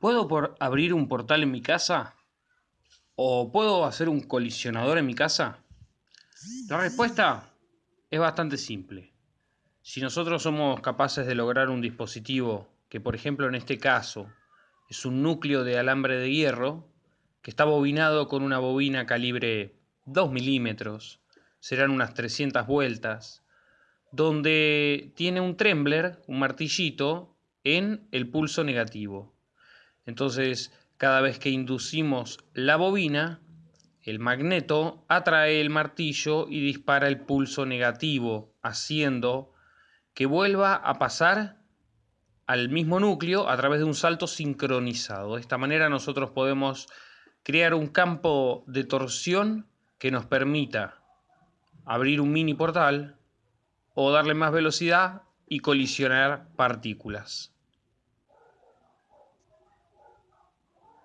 ¿Puedo abrir un portal en mi casa? ¿O puedo hacer un colisionador en mi casa? La respuesta es bastante simple. Si nosotros somos capaces de lograr un dispositivo que, por ejemplo, en este caso, es un núcleo de alambre de hierro, que está bobinado con una bobina calibre 2 milímetros, serán unas 300 vueltas, donde tiene un trembler, un martillito, en el pulso negativo. Entonces, cada vez que inducimos la bobina, el magneto atrae el martillo y dispara el pulso negativo, haciendo que vuelva a pasar al mismo núcleo a través de un salto sincronizado. De esta manera nosotros podemos crear un campo de torsión que nos permita abrir un mini portal o darle más velocidad y colisionar partículas.